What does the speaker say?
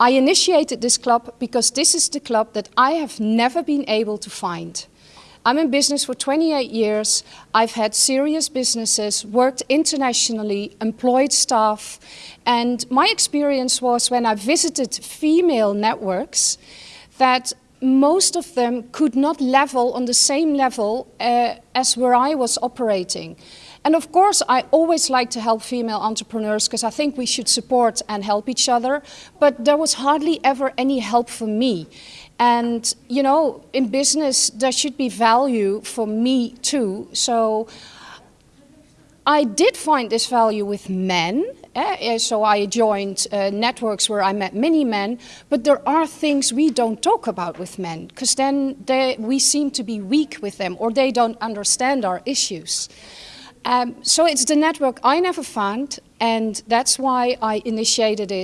I initiated this club because this is the club that I have never been able to find. I'm in business for 28 years. I've had serious businesses, worked internationally, employed staff. And my experience was when I visited female networks that most of them could not level on the same level uh, as where I was operating. And of course, I always like to help female entrepreneurs because I think we should support and help each other. But there was hardly ever any help for me. And, you know, in business, there should be value for me too. So I did find this value with men. Eh? So I joined uh, networks where I met many men, but there are things we don't talk about with men because then they, we seem to be weak with them or they don't understand our issues. Um, so it's the network I never found and that's why I initiated it